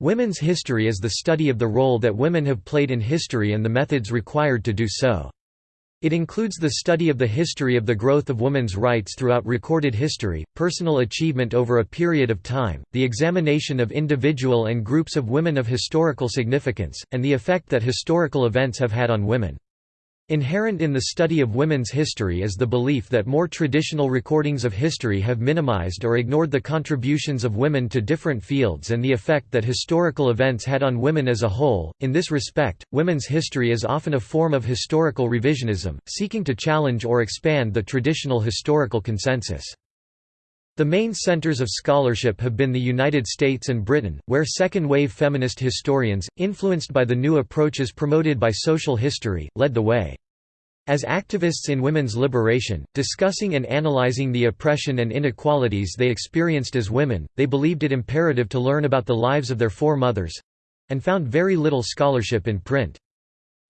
Women's history is the study of the role that women have played in history and the methods required to do so. It includes the study of the history of the growth of women's rights throughout recorded history, personal achievement over a period of time, the examination of individual and groups of women of historical significance, and the effect that historical events have had on women. Inherent in the study of women's history is the belief that more traditional recordings of history have minimized or ignored the contributions of women to different fields and the effect that historical events had on women as a whole. In this respect, women's history is often a form of historical revisionism, seeking to challenge or expand the traditional historical consensus. The main centers of scholarship have been the United States and Britain, where second-wave feminist historians, influenced by the new approaches promoted by social history, led the way. As activists in women's liberation, discussing and analyzing the oppression and inequalities they experienced as women, they believed it imperative to learn about the lives of their foremothers—and found very little scholarship in print.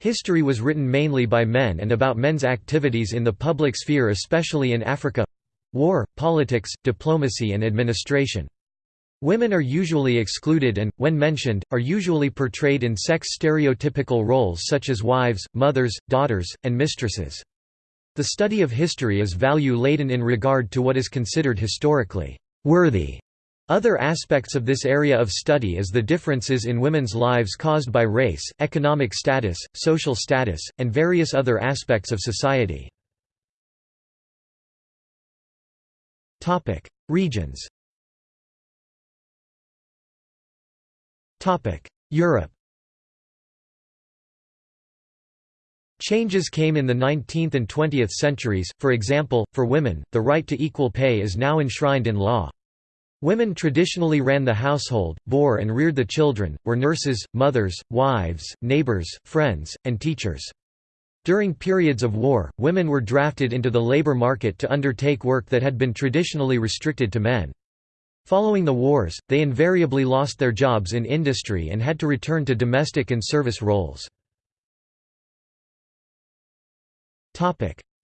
History was written mainly by men and about men's activities in the public sphere especially in Africa, War, politics, diplomacy and administration. Women are usually excluded and, when mentioned, are usually portrayed in sex-stereotypical roles such as wives, mothers, daughters, and mistresses. The study of history is value-laden in regard to what is considered historically worthy. Other aspects of this area of study is the differences in women's lives caused by race, economic status, social status, and various other aspects of society. Regions. Europe. Changes came in the 19th and 20th centuries, for example, for women, the right to equal pay is now enshrined in law. Women traditionally ran the household, bore and reared the children, were nurses, mothers, wives, neighbors, friends, and teachers. During periods of war, women were drafted into the labor market to undertake work that had been traditionally restricted to men. Following the wars, they invariably lost their jobs in industry and had to return to domestic and service roles.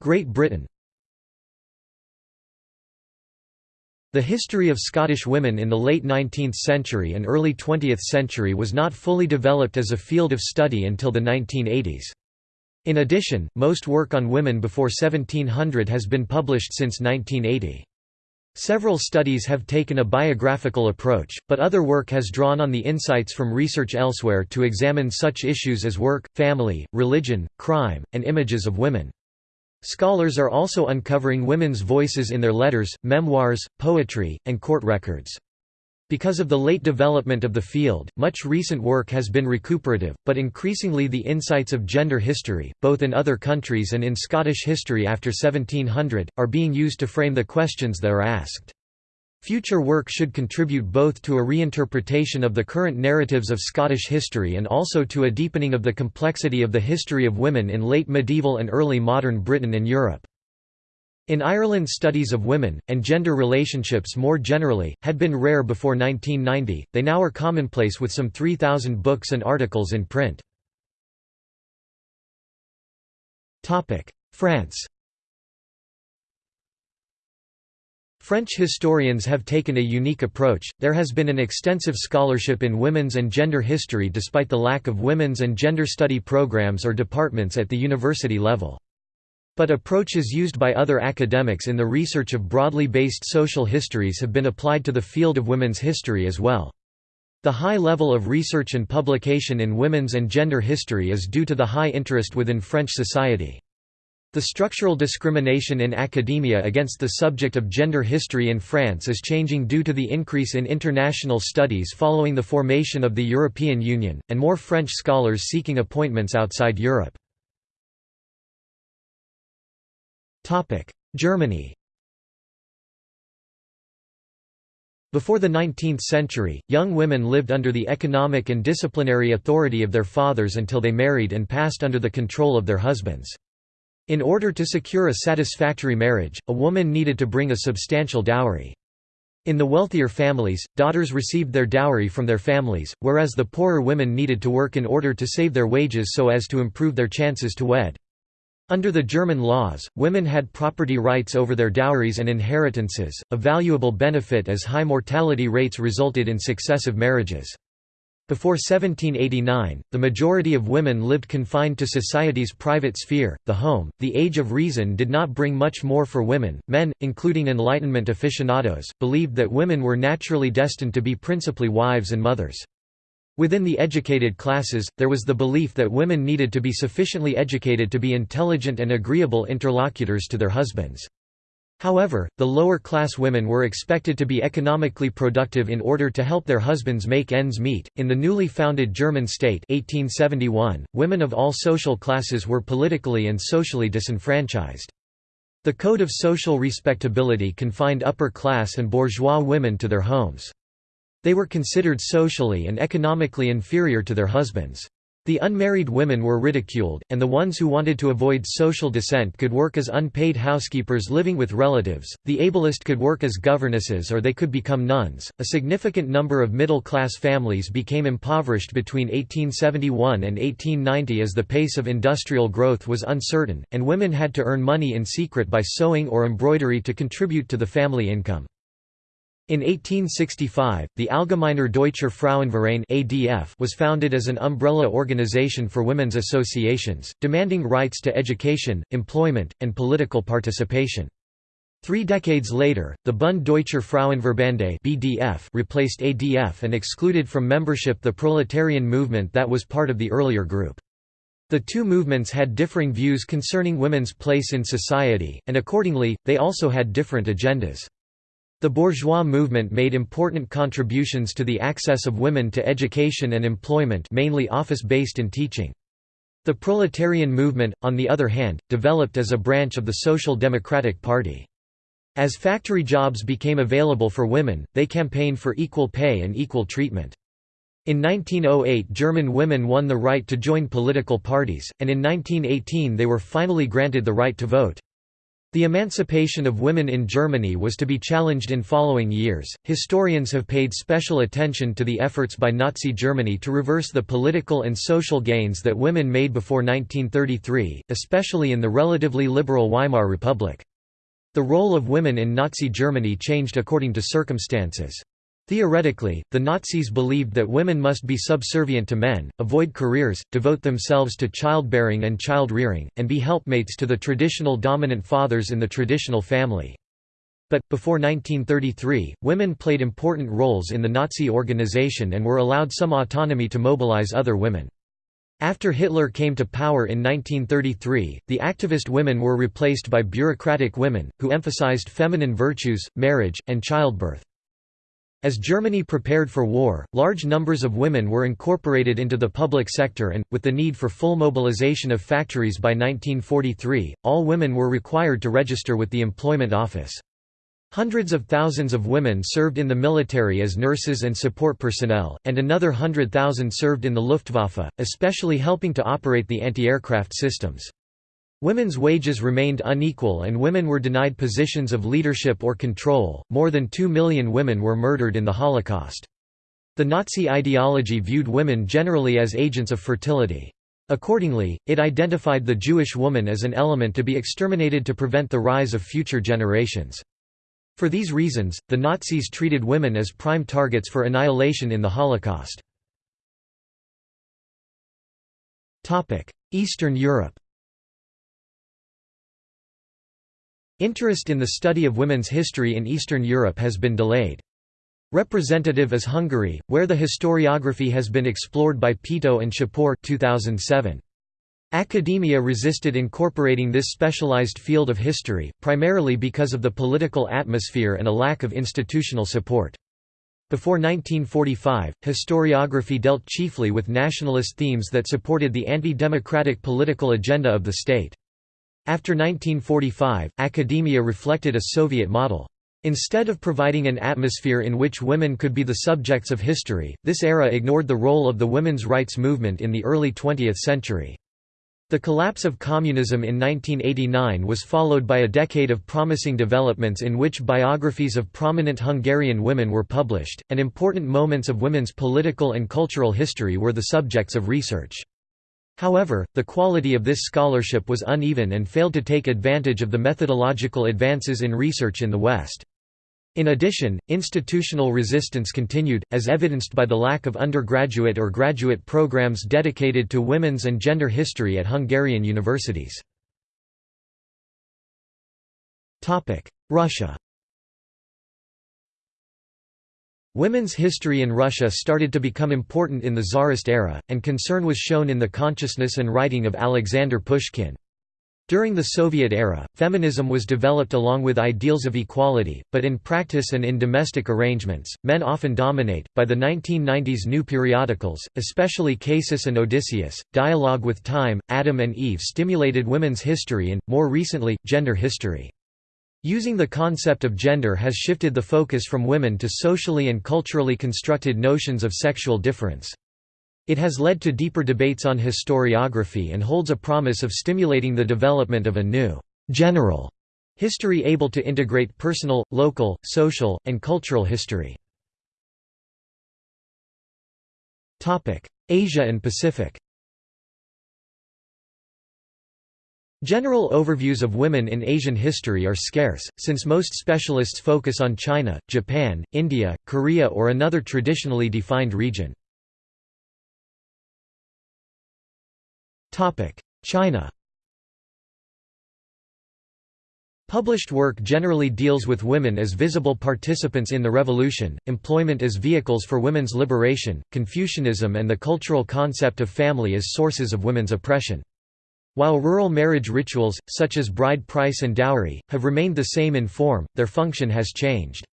Great Britain The history of Scottish women in the late 19th century and early 20th century was not fully developed as a field of study until the 1980s. In addition, most work on women before 1700 has been published since 1980. Several studies have taken a biographical approach, but other work has drawn on the insights from research elsewhere to examine such issues as work, family, religion, crime, and images of women. Scholars are also uncovering women's voices in their letters, memoirs, poetry, and court records. Because of the late development of the field, much recent work has been recuperative, but increasingly the insights of gender history, both in other countries and in Scottish history after 1700, are being used to frame the questions that are asked. Future work should contribute both to a reinterpretation of the current narratives of Scottish history and also to a deepening of the complexity of the history of women in late medieval and early modern Britain and Europe. In Ireland studies of women, and gender relationships more generally, had been rare before 1990, they now are commonplace with some 3,000 books and articles in print. France French historians have taken a unique approach, there has been an extensive scholarship in women's and gender history despite the lack of women's and gender study programs or departments at the university level. But approaches used by other academics in the research of broadly based social histories have been applied to the field of women's history as well. The high level of research and publication in women's and gender history is due to the high interest within French society. The structural discrimination in academia against the subject of gender history in France is changing due to the increase in international studies following the formation of the European Union, and more French scholars seeking appointments outside Europe. Germany Before the 19th century, young women lived under the economic and disciplinary authority of their fathers until they married and passed under the control of their husbands. In order to secure a satisfactory marriage, a woman needed to bring a substantial dowry. In the wealthier families, daughters received their dowry from their families, whereas the poorer women needed to work in order to save their wages so as to improve their chances to wed. Under the German laws, women had property rights over their dowries and inheritances, a valuable benefit as high mortality rates resulted in successive marriages. Before 1789, the majority of women lived confined to society's private sphere, the home. The Age of Reason did not bring much more for women. Men, including Enlightenment aficionados, believed that women were naturally destined to be principally wives and mothers. Within the educated classes, there was the belief that women needed to be sufficiently educated to be intelligent and agreeable interlocutors to their husbands. However, the lower-class women were expected to be economically productive in order to help their husbands make ends meet. In the newly founded German state 1871, women of all social classes were politically and socially disenfranchised. The Code of Social Respectability confined upper-class and bourgeois women to their homes. They were considered socially and economically inferior to their husbands. The unmarried women were ridiculed, and the ones who wanted to avoid social descent could work as unpaid housekeepers living with relatives. The ablest could work as governesses or they could become nuns. A significant number of middle class families became impoverished between 1871 and 1890 as the pace of industrial growth was uncertain, and women had to earn money in secret by sewing or embroidery to contribute to the family income. In 1865, the Allgemeiner Deutscher Frauenverein (ADF) was founded as an umbrella organization for women's associations, demanding rights to education, employment, and political participation. Three decades later, the Bund Deutscher Frauenverbände (BDF) replaced ADF and excluded from membership the proletarian movement that was part of the earlier group. The two movements had differing views concerning women's place in society, and accordingly, they also had different agendas. The bourgeois movement made important contributions to the access of women to education and employment mainly office-based and teaching. The proletarian movement, on the other hand, developed as a branch of the Social Democratic Party. As factory jobs became available for women, they campaigned for equal pay and equal treatment. In 1908 German women won the right to join political parties, and in 1918 they were finally granted the right to vote. The emancipation of women in Germany was to be challenged in following years. Historians have paid special attention to the efforts by Nazi Germany to reverse the political and social gains that women made before 1933, especially in the relatively liberal Weimar Republic. The role of women in Nazi Germany changed according to circumstances. Theoretically, the Nazis believed that women must be subservient to men, avoid careers, devote themselves to childbearing and child-rearing, and be helpmates to the traditional dominant fathers in the traditional family. But, before 1933, women played important roles in the Nazi organization and were allowed some autonomy to mobilize other women. After Hitler came to power in 1933, the activist women were replaced by bureaucratic women, who emphasized feminine virtues, marriage, and childbirth. As Germany prepared for war, large numbers of women were incorporated into the public sector and, with the need for full mobilization of factories by 1943, all women were required to register with the Employment Office. Hundreds of thousands of women served in the military as nurses and support personnel, and another hundred thousand served in the Luftwaffe, especially helping to operate the anti-aircraft systems. Women's wages remained unequal and women were denied positions of leadership or control. More than 2 million women were murdered in the Holocaust. The Nazi ideology viewed women generally as agents of fertility. Accordingly, it identified the Jewish woman as an element to be exterminated to prevent the rise of future generations. For these reasons, the Nazis treated women as prime targets for annihilation in the Holocaust. Eastern Europe Interest in the study of women's history in Eastern Europe has been delayed. Representative is Hungary, where the historiography has been explored by Pető and Szapor 2007. Academia resisted incorporating this specialized field of history, primarily because of the political atmosphere and a lack of institutional support. Before 1945, historiography dealt chiefly with nationalist themes that supported the anti-democratic political agenda of the state. After 1945, academia reflected a Soviet model. Instead of providing an atmosphere in which women could be the subjects of history, this era ignored the role of the women's rights movement in the early 20th century. The collapse of communism in 1989 was followed by a decade of promising developments in which biographies of prominent Hungarian women were published, and important moments of women's political and cultural history were the subjects of research. However, the quality of this scholarship was uneven and failed to take advantage of the methodological advances in research in the West. In addition, institutional resistance continued, as evidenced by the lack of undergraduate or graduate programs dedicated to women's and gender history at Hungarian universities. Russia Women's history in Russia started to become important in the Tsarist era, and concern was shown in the consciousness and writing of Alexander Pushkin. During the Soviet era, feminism was developed along with ideals of equality, but in practice and in domestic arrangements, men often dominate. By the 1990s, new periodicals, especially Casus and Odysseus, Dialogue with Time, Adam and Eve stimulated women's history and, more recently, gender history. Using the concept of gender has shifted the focus from women to socially and culturally constructed notions of sexual difference. It has led to deeper debates on historiography and holds a promise of stimulating the development of a new, general history able to integrate personal, local, social, and cultural history. Asia and Pacific General overviews of women in Asian history are scarce, since most specialists focus on China, Japan, India, Korea or another traditionally defined region. China Published work generally deals with women as visible participants in the revolution, employment as vehicles for women's liberation, Confucianism and the cultural concept of family as sources of women's oppression. While rural marriage rituals, such as bride price and dowry, have remained the same in form, their function has changed.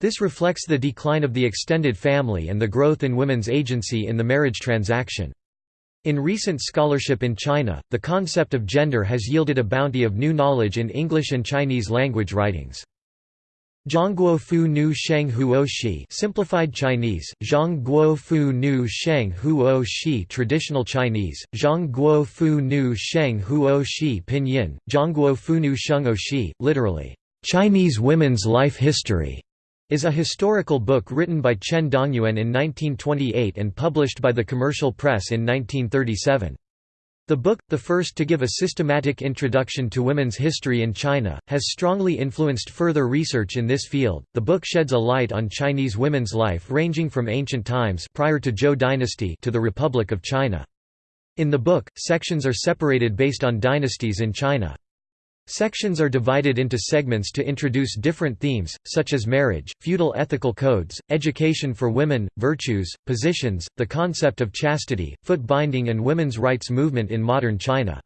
This reflects the decline of the extended family and the growth in women's agency in the marriage transaction. In recent scholarship in China, the concept of gender has yielded a bounty of new knowledge in English and Chinese language writings. Zhongguo Fu Nu Sheng Huo Shi Simplified Chinese, Zhongguo Fu Nu Sheng Huo Shi Traditional Chinese, Zhongguo Fu Nu Sheng Huo Shi Pinyin, Zhongguo Fu Nu Sheng O Shi, literally, Chinese Women's Life History is a historical book written by Chen Dongyuan in 1928 and published by the Commercial Press in 1937. The book, the first to give a systematic introduction to women's history in China, has strongly influenced further research in this field. The book sheds a light on Chinese women's life ranging from ancient times prior to Zhou dynasty to the Republic of China. In the book, sections are separated based on dynasties in China. Sections are divided into segments to introduce different themes, such as marriage, feudal ethical codes, education for women, virtues, positions, the concept of chastity, foot binding and women's rights movement in modern China.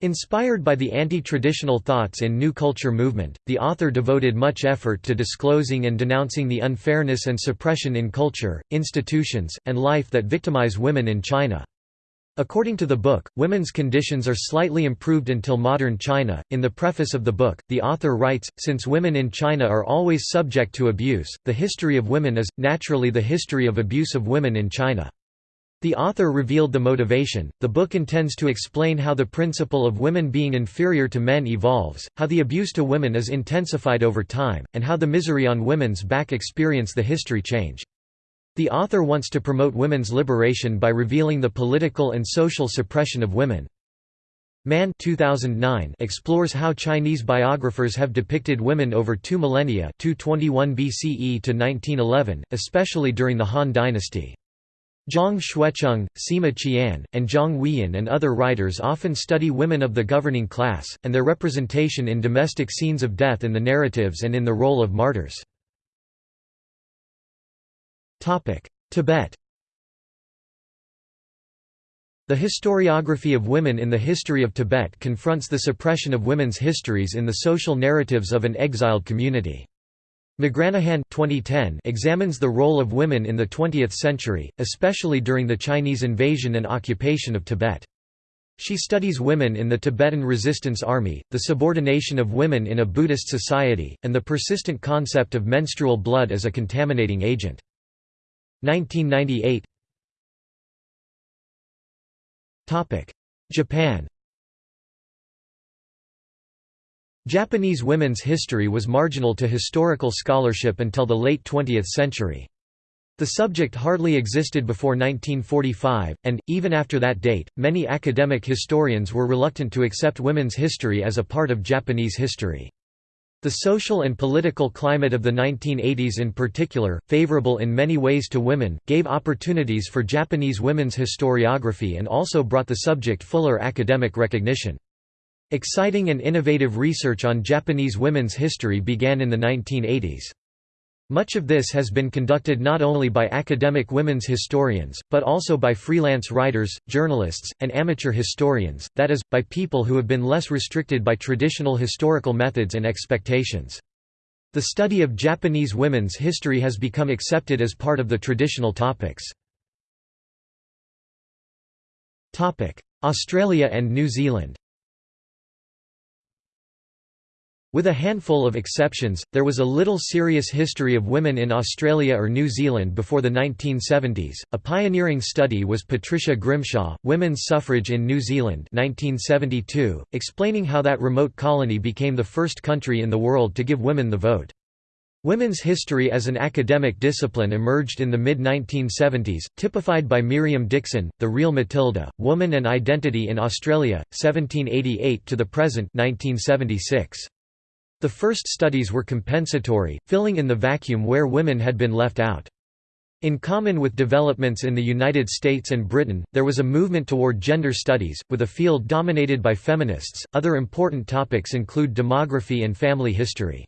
Inspired by the anti-traditional thoughts in New Culture movement, the author devoted much effort to disclosing and denouncing the unfairness and suppression in culture, institutions, and life that victimize women in China. According to the book, women's conditions are slightly improved until modern China. In the preface of the book, the author writes Since women in China are always subject to abuse, the history of women is, naturally, the history of abuse of women in China. The author revealed the motivation. The book intends to explain how the principle of women being inferior to men evolves, how the abuse to women is intensified over time, and how the misery on women's back experience the history change. The author wants to promote women's liberation by revealing the political and social suppression of women. Mann 2009 explores how Chinese biographers have depicted women over two millennia 221 BCE to 1911, especially during the Han dynasty. Zhang Xuecheng, Sima Qian, and Zhang Huiyan and other writers often study women of the governing class, and their representation in domestic scenes of death in the narratives and in the role of martyrs. Tibet The historiography of women in the history of Tibet confronts the suppression of women's histories in the social narratives of an exiled community. McGranahan 2010 examines the role of women in the 20th century, especially during the Chinese invasion and occupation of Tibet. She studies women in the Tibetan Resistance Army, the subordination of women in a Buddhist society, and the persistent concept of menstrual blood as a contaminating agent. 1998 Japan Japanese women's history was marginal to historical scholarship until the late 20th century. The subject hardly existed before 1945, and, even after that date, many academic historians were reluctant to accept women's history as a part of Japanese history. The social and political climate of the 1980s in particular, favorable in many ways to women, gave opportunities for Japanese women's historiography and also brought the subject fuller academic recognition. Exciting and innovative research on Japanese women's history began in the 1980s. Much of this has been conducted not only by academic women's historians, but also by freelance writers, journalists, and amateur historians, that is, by people who have been less restricted by traditional historical methods and expectations. The study of Japanese women's history has become accepted as part of the traditional topics. Australia and New Zealand With a handful of exceptions, there was a little serious history of women in Australia or New Zealand before the 1970s. A pioneering study was Patricia Grimshaw, Women's Suffrage in New Zealand, 1972, explaining how that remote colony became the first country in the world to give women the vote. Women's history as an academic discipline emerged in the mid-1970s, typified by Miriam Dixson, The Real Matilda, Woman and Identity in Australia, 1788 to the present 1976. The first studies were compensatory, filling in the vacuum where women had been left out. In common with developments in the United States and Britain, there was a movement toward gender studies, with a field dominated by feminists. Other important topics include demography and family history.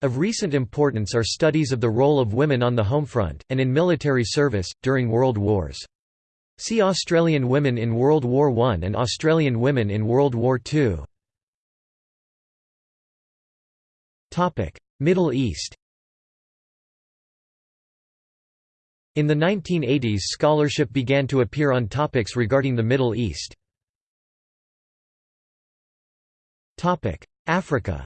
Of recent importance are studies of the role of women on the home front, and in military service, during World Wars. See Australian women in World War I and Australian women in World War II. Middle East In the 1980s scholarship began to appear on topics regarding the Middle East. Africa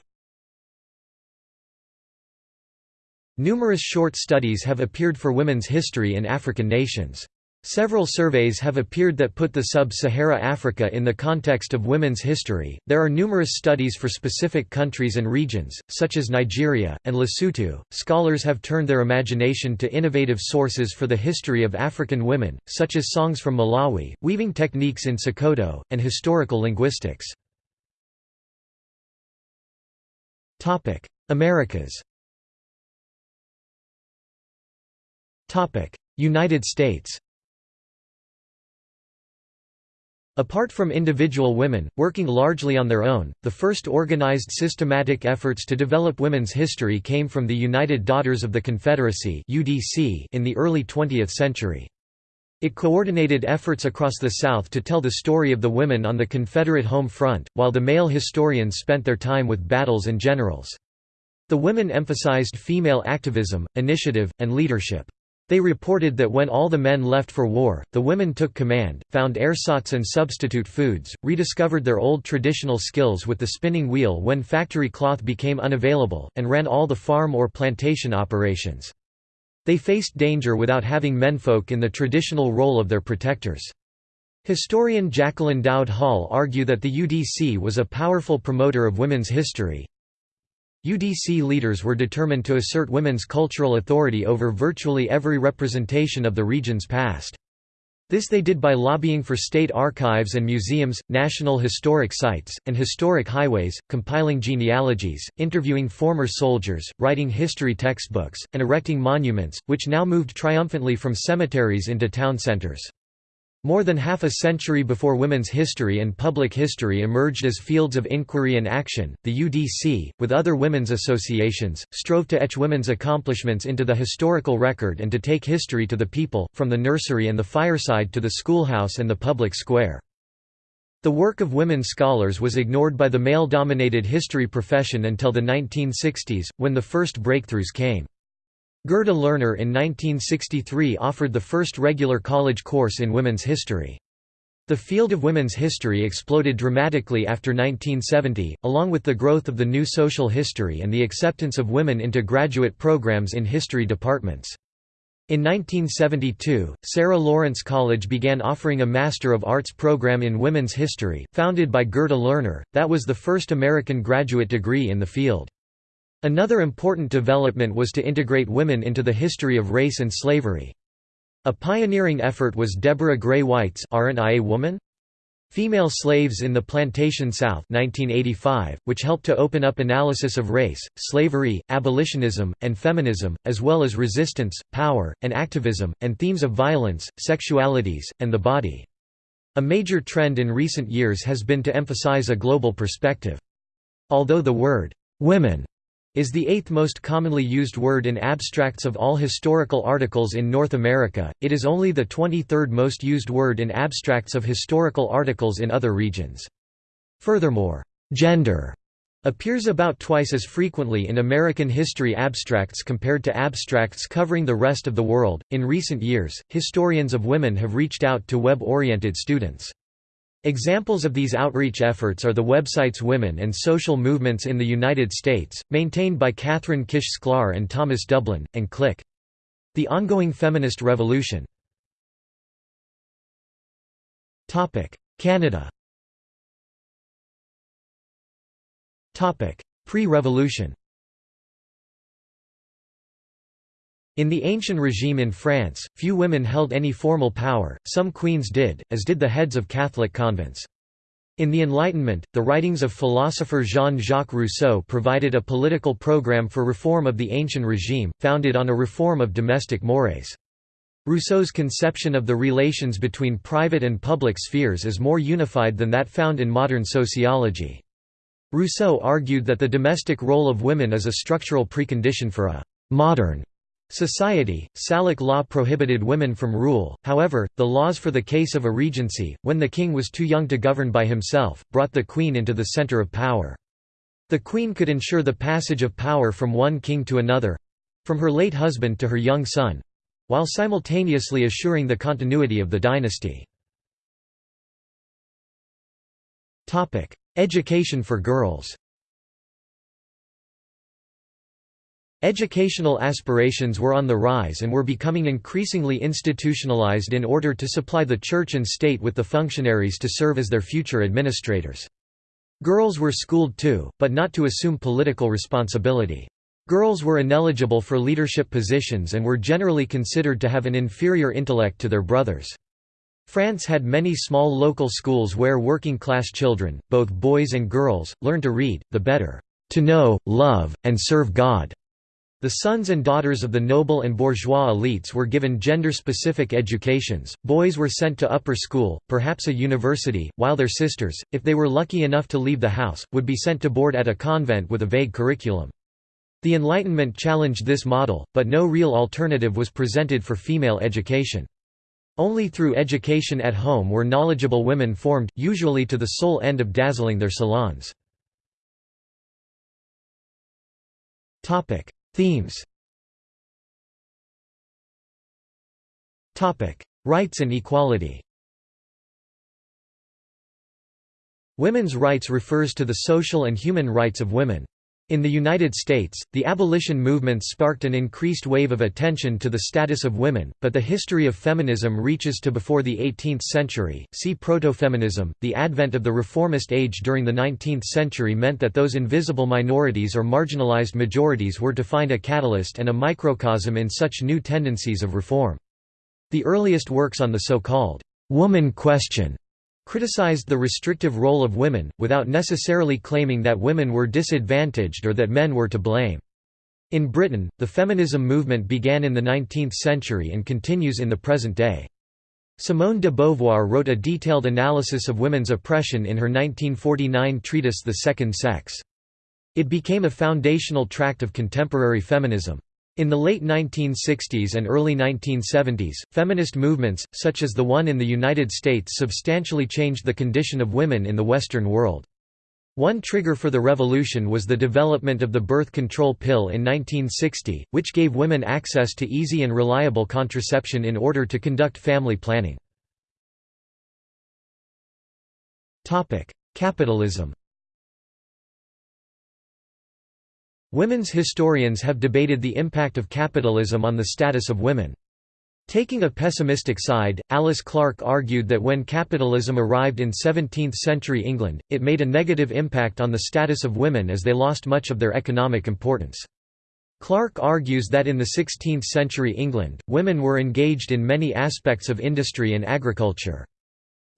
Numerous short studies have appeared for women's history in African nations. Several surveys have appeared that put the sub-Sahara Africa in the context of women's history. There are numerous studies for specific countries and regions, such as Nigeria and Lesotho. Scholars have turned their imagination to innovative sources for the history of African women, such as songs from Malawi, weaving techniques in Sokoto, and historical linguistics. Topic: Americas. Topic: United States. Apart from individual women, working largely on their own, the first organized systematic efforts to develop women's history came from the United Daughters of the Confederacy in the early 20th century. It coordinated efforts across the South to tell the story of the women on the Confederate home front, while the male historians spent their time with battles and generals. The women emphasized female activism, initiative, and leadership. They reported that when all the men left for war, the women took command, found ersatz and substitute foods, rediscovered their old traditional skills with the spinning wheel when factory cloth became unavailable, and ran all the farm or plantation operations. They faced danger without having menfolk in the traditional role of their protectors. Historian Jacquelyn Dowd Hall argue that the UDC was a powerful promoter of women's history, UDC leaders were determined to assert women's cultural authority over virtually every representation of the region's past. This they did by lobbying for state archives and museums, national historic sites, and historic highways, compiling genealogies, interviewing former soldiers, writing history textbooks, and erecting monuments, which now moved triumphantly from cemeteries into town centers. More than half a century before women's history and public history emerged as fields of inquiry and action, the UDC, with other women's associations, strove to etch women's accomplishments into the historical record and to take history to the people, from the nursery and the fireside to the schoolhouse and the public square. The work of women scholars was ignored by the male-dominated history profession until the 1960s, when the first breakthroughs came. Gerda Lerner in 1963 offered the first regular college course in women's history. The field of women's history exploded dramatically after 1970, along with the growth of the new social history and the acceptance of women into graduate programs in history departments. In 1972, Sarah Lawrence College began offering a Master of Arts program in Women's History, founded by Gerda Lerner, that was the first American graduate degree in the field. Another important development was to integrate women into the history of race and slavery. A pioneering effort was Deborah Gray White's Aren't I a Woman? Female Slaves in the Plantation South 1985, which helped to open up analysis of race, slavery, abolitionism, and feminism, as well as resistance, power, and activism, and themes of violence, sexualities, and the body. A major trend in recent years has been to emphasize a global perspective. Although the word, "'women' is the eighth most commonly used word in abstracts of all historical articles in North America, it is only the 23rd most used word in abstracts of historical articles in other regions. Furthermore, gender appears about twice as frequently in American history abstracts compared to abstracts covering the rest of the world. In recent years, historians of women have reached out to web oriented students. Examples of these outreach efforts are the websites Women and Social Movements in the United States, maintained by Kathryn Kish Sklar and Thomas Dublin, and Click. The ongoing feminist revolution. Canada Pre-revolution In the ancient regime in France, few women held any formal power, some queens did, as did the heads of Catholic convents. In the Enlightenment, the writings of philosopher Jean-Jacques Rousseau provided a political program for reform of the ancient regime, founded on a reform of domestic mores. Rousseau's conception of the relations between private and public spheres is more unified than that found in modern sociology. Rousseau argued that the domestic role of women is a structural precondition for a «modern» Society, Salic law prohibited women from rule, however, the laws for the case of a regency, when the king was too young to govern by himself, brought the queen into the center of power. The queen could ensure the passage of power from one king to another—from her late husband to her young son—while simultaneously assuring the continuity of the dynasty. Education for girls Educational aspirations were on the rise and were becoming increasingly institutionalized in order to supply the church and state with the functionaries to serve as their future administrators. Girls were schooled too, but not to assume political responsibility. Girls were ineligible for leadership positions and were generally considered to have an inferior intellect to their brothers. France had many small local schools where working-class children, both boys and girls, learned to read, the better, to know, love, and serve God. The sons and daughters of the noble and bourgeois elites were given gender-specific educations, boys were sent to upper school, perhaps a university, while their sisters, if they were lucky enough to leave the house, would be sent to board at a convent with a vague curriculum. The Enlightenment challenged this model, but no real alternative was presented for female education. Only through education at home were knowledgeable women formed, usually to the sole end of dazzling their salons. Themes. Rights and equality. Women's rights refers to the social and human rights of women. In the United States, the abolition movement sparked an increased wave of attention to the status of women, but the history of feminism reaches to before the 18th century. See protofeminism. The advent of the reformist age during the 19th century meant that those invisible minorities or marginalized majorities were to find a catalyst and a microcosm in such new tendencies of reform. The earliest works on the so-called woman question criticized the restrictive role of women, without necessarily claiming that women were disadvantaged or that men were to blame. In Britain, the feminism movement began in the 19th century and continues in the present day. Simone de Beauvoir wrote a detailed analysis of women's oppression in her 1949 treatise The Second Sex. It became a foundational tract of contemporary feminism. In the late 1960s and early 1970s, feminist movements, such as the one in the United States substantially changed the condition of women in the Western world. One trigger for the revolution was the development of the birth control pill in 1960, which gave women access to easy and reliable contraception in order to conduct family planning. Capitalism Women's historians have debated the impact of capitalism on the status of women. Taking a pessimistic side, Alice Clark argued that when capitalism arrived in 17th-century England, it made a negative impact on the status of women as they lost much of their economic importance. Clark argues that in the 16th-century England, women were engaged in many aspects of industry and agriculture.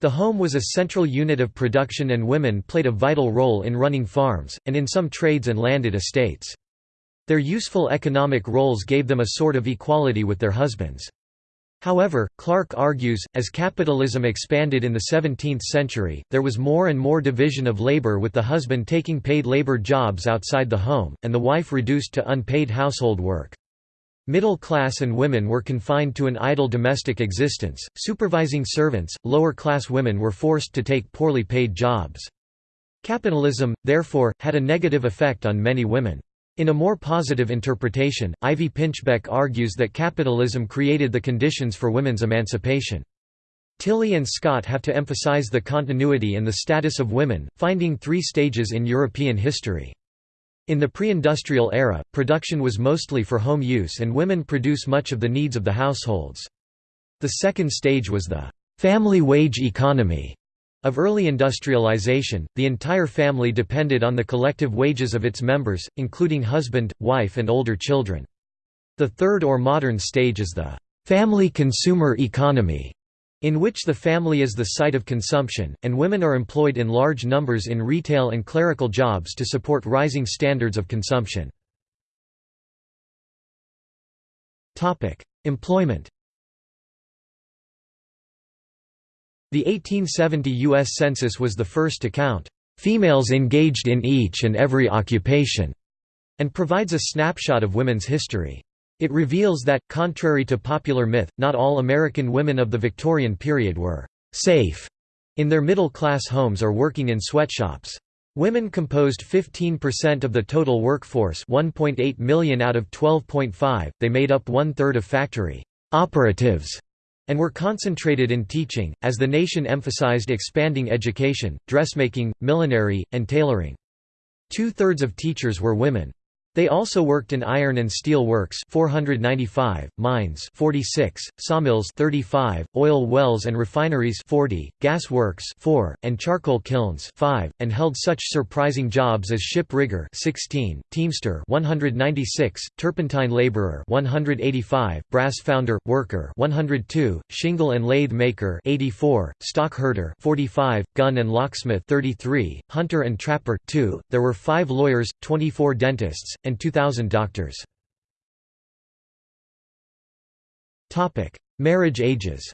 The home was a central unit of production and women played a vital role in running farms, and in some trades and landed estates. Their useful economic roles gave them a sort of equality with their husbands. However, Clark argues, as capitalism expanded in the 17th century, there was more and more division of labor with the husband taking paid labor jobs outside the home, and the wife reduced to unpaid household work. Middle class and women were confined to an idle domestic existence, supervising servants, lower class women were forced to take poorly paid jobs. Capitalism, therefore, had a negative effect on many women. In a more positive interpretation, Ivy Pinchbeck argues that capitalism created the conditions for women's emancipation. Tilly and Scott have to emphasize the continuity and the status of women, finding three stages in European history. In the pre-industrial era, production was mostly for home use and women produce much of the needs of the households. The second stage was the family wage economy of early industrialization, the entire family depended on the collective wages of its members, including husband, wife and older children. The third or modern stage is the family consumer economy, in which the family is the site of consumption, and women are employed in large numbers in retail and clerical jobs to support rising standards of consumption. Employment The 1870 U.S. Census was the first to count females engaged in each and every occupation, and provides a snapshot of women's history. It reveals that, contrary to popular myth, not all American women of the Victorian period were «safe» in their middle-class homes or working in sweatshops. Women composed 15% of the total workforce 1.8 million out of 12.5, they made up one-third of factory «operatives» and were concentrated in teaching, as the nation emphasized expanding education, dressmaking, millinery, and tailoring. Two-thirds of teachers were women. They also worked in iron and steel works 495, mines 46, sawmills 35, oil wells and refineries 40, gas works 4, and charcoal kilns 5, and held such surprising jobs as ship rigger 16, teamster 196, turpentine laborer 185, brass founder worker 102, shingle and lathe maker 84, stock herder 45, gun and locksmith 33, hunter and trapper 2. There were 5 lawyers, 24 dentists and 2,000 doctors. Marriage ages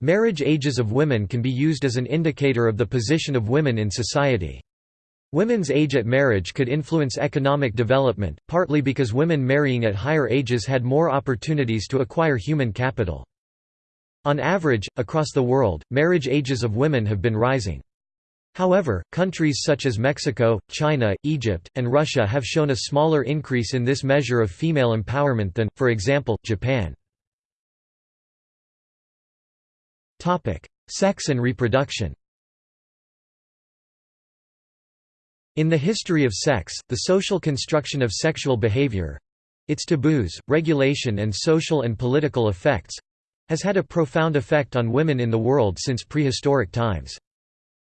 Marriage ages of women can be used as an indicator of the position of women in society. Women's age at marriage could influence economic development, partly because women marrying at higher ages had more opportunities to acquire human capital. On average, across the world, marriage ages of women have been rising. However, countries such as Mexico, China, Egypt, and Russia have shown a smaller increase in this measure of female empowerment than, for example, Japan. Sex and reproduction In the history of sex, the social construction of sexual behavior—its taboos, regulation and social and political effects—has had a profound effect on women in the world since prehistoric times.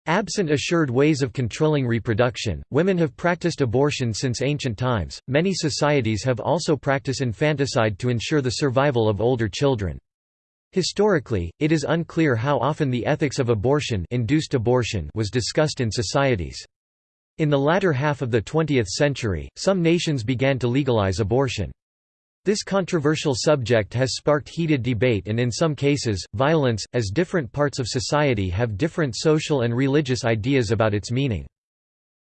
Absent assured ways of controlling reproduction, women have practiced abortion since ancient times. Many societies have also practiced infanticide to ensure the survival of older children. Historically, it is unclear how often the ethics of abortion, induced abortion was discussed in societies. In the latter half of the 20th century, some nations began to legalize abortion. This controversial subject has sparked heated debate and in some cases, violence, as different parts of society have different social and religious ideas about its meaning.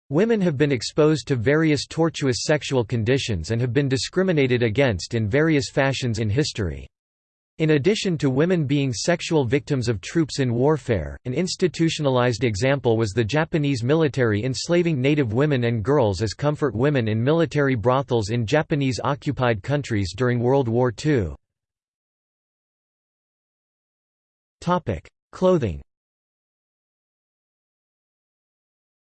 Women have been exposed to various tortuous sexual conditions and have been discriminated against in various fashions in history. In addition to women being sexual victims of troops in warfare, an institutionalized example was the Japanese military enslaving native women and girls as comfort women in military brothels in Japanese-occupied countries during World War II. Clothing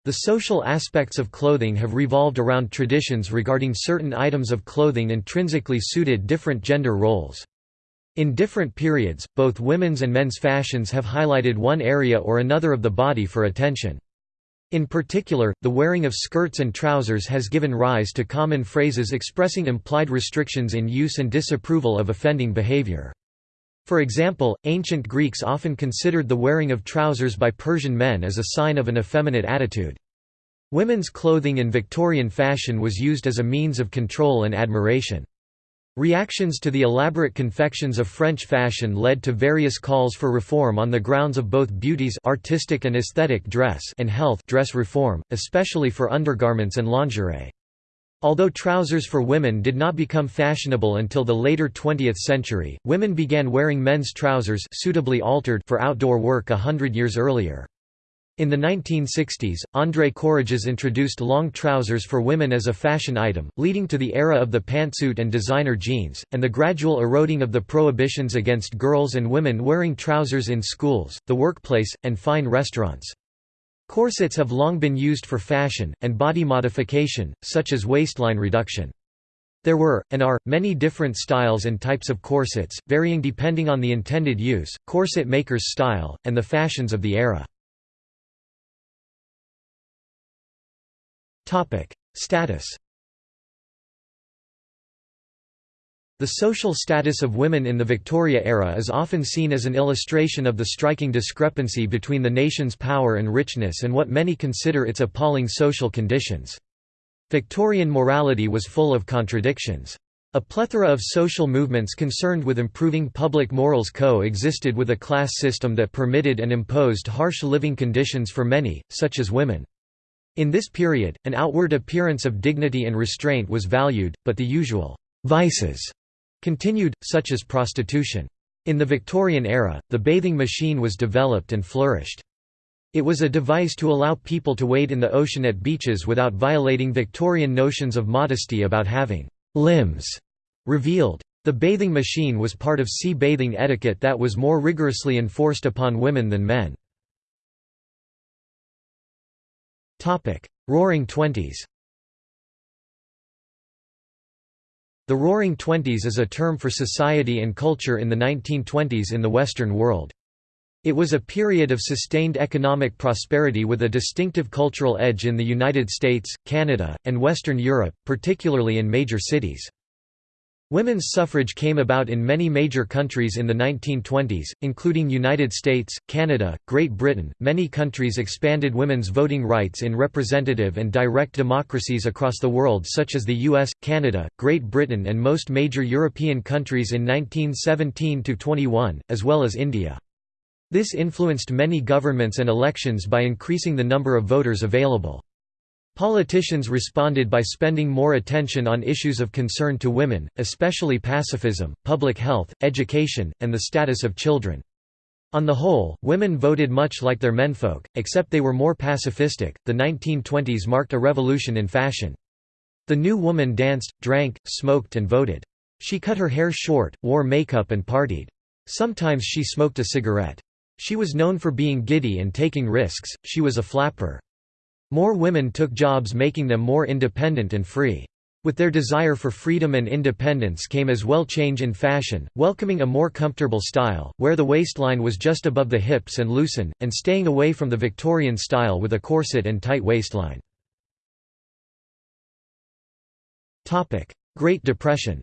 The social aspects of clothing have revolved around traditions regarding certain items of clothing intrinsically suited different gender roles. In different periods, both women's and men's fashions have highlighted one area or another of the body for attention. In particular, the wearing of skirts and trousers has given rise to common phrases expressing implied restrictions in use and disapproval of offending behavior. For example, ancient Greeks often considered the wearing of trousers by Persian men as a sign of an effeminate attitude. Women's clothing in Victorian fashion was used as a means of control and admiration. Reactions to the elaborate confections of French fashion led to various calls for reform on the grounds of both beauty's artistic and aesthetic dress and health dress reform, especially for undergarments and lingerie. Although trousers for women did not become fashionable until the later 20th century, women began wearing men's trousers suitably altered for outdoor work a hundred years earlier. In the 1960s, André Courreges introduced long trousers for women as a fashion item, leading to the era of the pantsuit and designer jeans, and the gradual eroding of the prohibitions against girls and women wearing trousers in schools, the workplace, and fine restaurants. Corsets have long been used for fashion, and body modification, such as waistline reduction. There were, and are, many different styles and types of corsets, varying depending on the intended use, corset maker's style, and the fashions of the era. Status The social status of women in the Victoria era is often seen as an illustration of the striking discrepancy between the nation's power and richness and what many consider its appalling social conditions. Victorian morality was full of contradictions. A plethora of social movements concerned with improving public morals co-existed with a class system that permitted and imposed harsh living conditions for many, such as women. In this period, an outward appearance of dignity and restraint was valued, but the usual vices continued, such as prostitution. In the Victorian era, the bathing machine was developed and flourished. It was a device to allow people to wade in the ocean at beaches without violating Victorian notions of modesty about having limbs revealed. The bathing machine was part of sea bathing etiquette that was more rigorously enforced upon women than men. Roaring Twenties The Roaring Twenties is a term for society and culture in the 1920s in the Western world. It was a period of sustained economic prosperity with a distinctive cultural edge in the United States, Canada, and Western Europe, particularly in major cities. Women's suffrage came about in many major countries in the 1920s, including United States, Canada, Great Britain. Many countries expanded women's voting rights in representative and direct democracies across the world such as the US, Canada, Great Britain and most major European countries in 1917 to 21, as well as India. This influenced many governments and elections by increasing the number of voters available. Politicians responded by spending more attention on issues of concern to women, especially pacifism, public health, education, and the status of children. On the whole, women voted much like their menfolk, except they were more pacifistic. The 1920s marked a revolution in fashion. The new woman danced, drank, smoked, and voted. She cut her hair short, wore makeup, and partied. Sometimes she smoked a cigarette. She was known for being giddy and taking risks, she was a flapper. More women took jobs making them more independent and free. With their desire for freedom and independence came as well change in fashion, welcoming a more comfortable style, where the waistline was just above the hips and loosen, and staying away from the Victorian style with a corset and tight waistline. Great Depression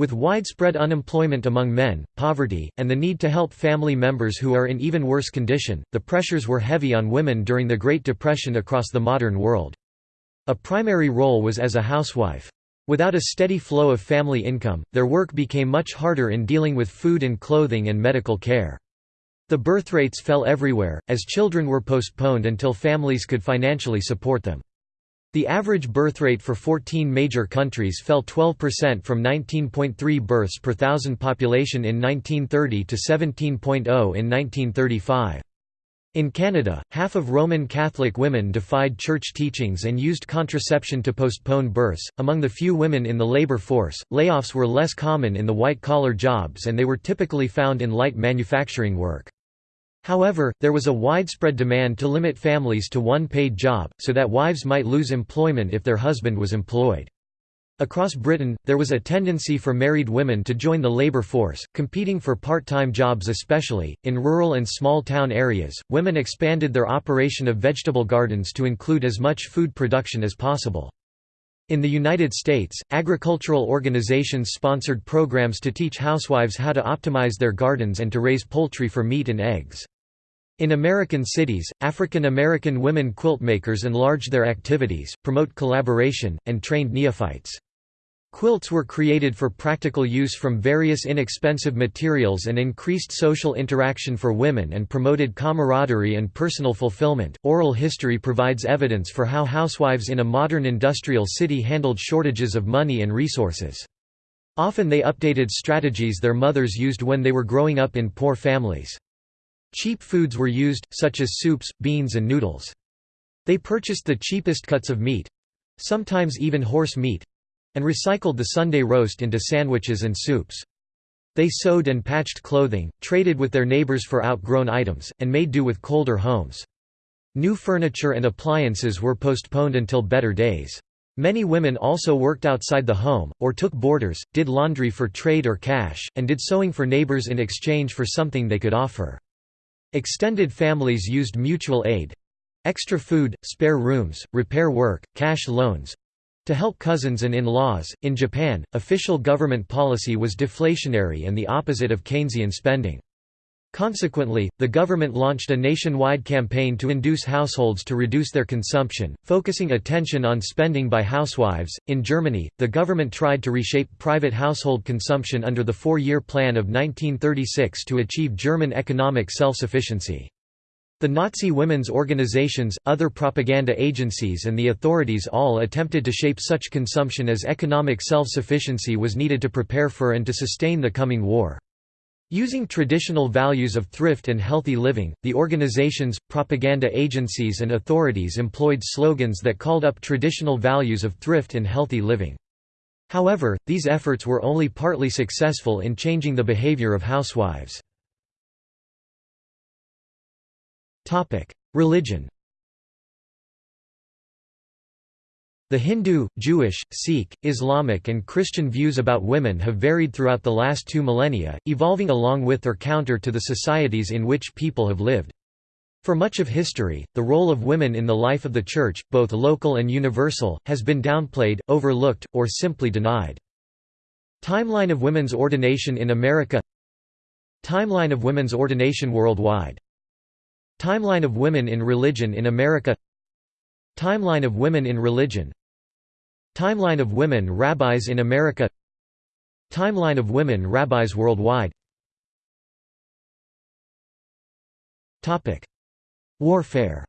With widespread unemployment among men, poverty, and the need to help family members who are in even worse condition, the pressures were heavy on women during the Great Depression across the modern world. A primary role was as a housewife. Without a steady flow of family income, their work became much harder in dealing with food and clothing and medical care. The birth rates fell everywhere, as children were postponed until families could financially support them. The average birth rate for 14 major countries fell 12% from 19.3 births per thousand population in 1930 to 17.0 in 1935. In Canada, half of Roman Catholic women defied church teachings and used contraception to postpone births. Among the few women in the labor force, layoffs were less common in the white collar jobs and they were typically found in light manufacturing work. However, there was a widespread demand to limit families to one paid job, so that wives might lose employment if their husband was employed. Across Britain, there was a tendency for married women to join the labour force, competing for part-time jobs especially. In rural and small town areas, women expanded their operation of vegetable gardens to include as much food production as possible. In the United States, agricultural organizations sponsored programs to teach housewives how to optimize their gardens and to raise poultry for meat and eggs. In American cities, African American women quilt makers enlarged their activities, promote collaboration, and trained neophytes. Quilts were created for practical use from various inexpensive materials and increased social interaction for women and promoted camaraderie and personal fulfillment. Oral history provides evidence for how housewives in a modern industrial city handled shortages of money and resources. Often they updated strategies their mothers used when they were growing up in poor families. Cheap foods were used, such as soups, beans and noodles. They purchased the cheapest cuts of meat—sometimes even horse meat, and recycled the Sunday roast into sandwiches and soups. They sewed and patched clothing, traded with their neighbors for outgrown items, and made do with colder homes. New furniture and appliances were postponed until better days. Many women also worked outside the home, or took boarders, did laundry for trade or cash, and did sewing for neighbors in exchange for something they could offer. Extended families used mutual aid—extra food, spare rooms, repair work, cash loans, to help cousins and in-laws, in Japan, official government policy was deflationary and the opposite of Keynesian spending. Consequently, the government launched a nationwide campaign to induce households to reduce their consumption, focusing attention on spending by housewives. In Germany, the government tried to reshape private household consumption under the four year plan of 1936 to achieve German economic self sufficiency. The Nazi women's organizations, other propaganda agencies and the authorities all attempted to shape such consumption as economic self-sufficiency was needed to prepare for and to sustain the coming war. Using traditional values of thrift and healthy living, the organizations, propaganda agencies and authorities employed slogans that called up traditional values of thrift and healthy living. However, these efforts were only partly successful in changing the behavior of housewives. Religion The Hindu, Jewish, Sikh, Islamic and Christian views about women have varied throughout the last two millennia, evolving along with or counter to the societies in which people have lived. For much of history, the role of women in the life of the Church, both local and universal, has been downplayed, overlooked, or simply denied. Timeline of women's ordination in America Timeline of women's ordination worldwide Timeline of women in religion in America Timeline of women in religion Timeline of women rabbis in America Timeline of women rabbis worldwide Warfare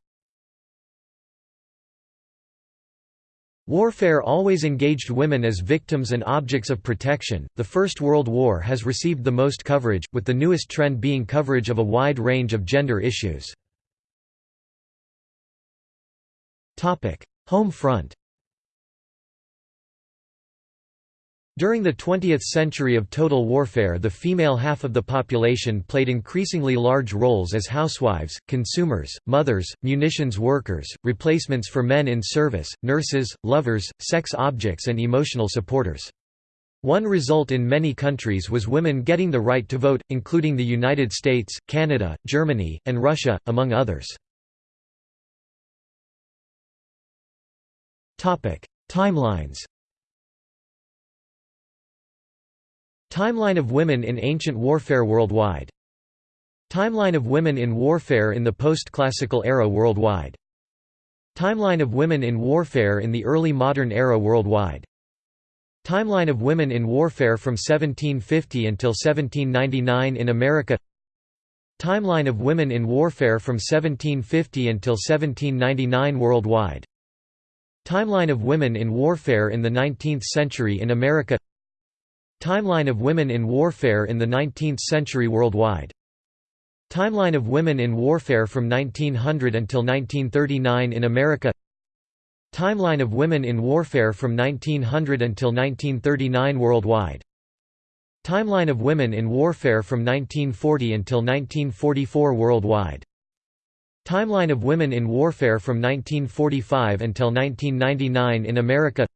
Warfare always engaged women as victims and objects of protection. The First World War has received the most coverage, with the newest trend being coverage of a wide range of gender issues. Home front During the 20th century of total warfare the female half of the population played increasingly large roles as housewives, consumers, mothers, munitions workers, replacements for men in service, nurses, lovers, sex objects and emotional supporters. One result in many countries was women getting the right to vote, including the United States, Canada, Germany, and Russia, among others. Timelines Timeline of women in ancient warfare worldwide. Timeline of women in warfare in the post-classical era worldwide. Timeline of women in warfare in the early modern era worldwide. Timeline of women in warfare from 1750 until 1799 in America. Timeline of women in warfare from 1750 until 1799 worldwide Timeline of women in warfare in the 19th century in America Timeline of women in warfare in the 19th century worldwide Timeline of women in warfare from 1900 until 1939 in America Timeline of women in warfare from 1900 until 1939 worldwide Timeline of women in warfare from 1940 until 1944 worldwide Timeline of women in warfare from 1945 until 1999 in America.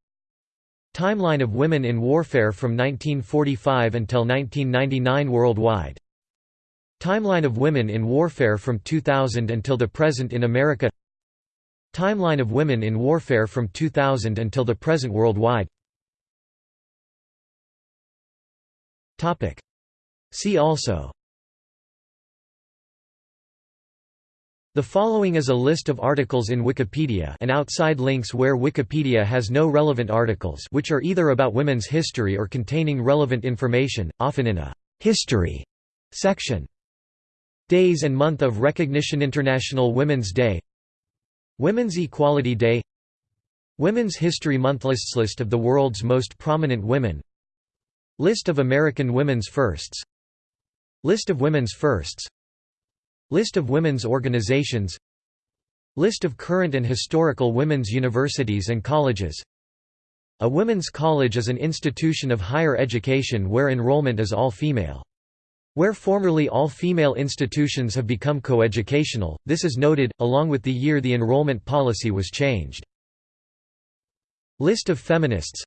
Timeline of women in warfare from 1945 until 1999 worldwide. Timeline of women in warfare from 2000 until the present in America. Timeline of women in warfare from 2000 until the present worldwide. See also The following is a list of articles in Wikipedia and outside links where Wikipedia has no relevant articles which are either about women's history or containing relevant information, often in a «history» section. Days and month of recognition International Women's Day. Women's Equality Day. Women's History Month Lists List of the world's most prominent women. List of American women's firsts. List of women's firsts List of women's organizations List of current and historical women's universities and colleges A women's college is an institution of higher education where enrollment is all female. Where formerly all female institutions have become coeducational, this is noted, along with the year the enrollment policy was changed. List of feminists